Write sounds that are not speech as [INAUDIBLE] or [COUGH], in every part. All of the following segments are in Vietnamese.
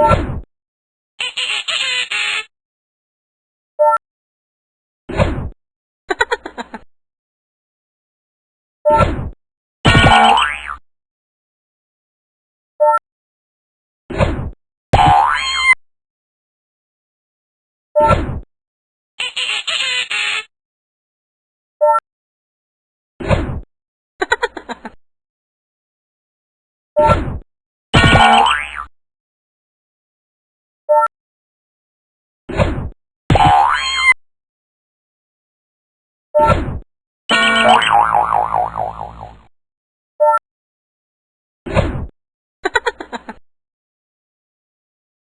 you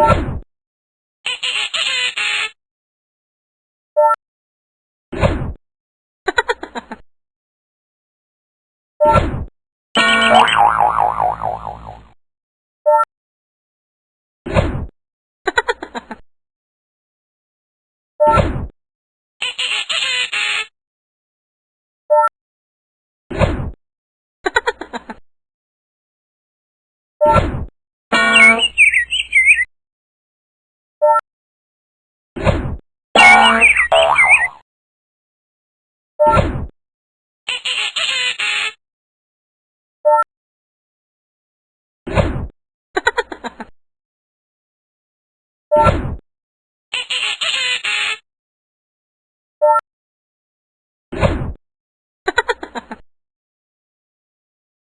you [LAUGHS]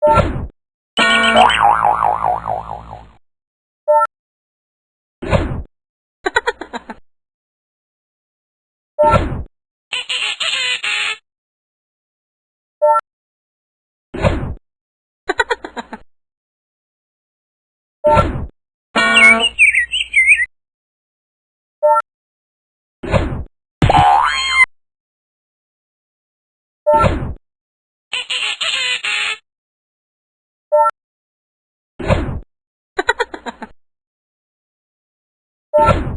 you. Oh! [LAUGHS]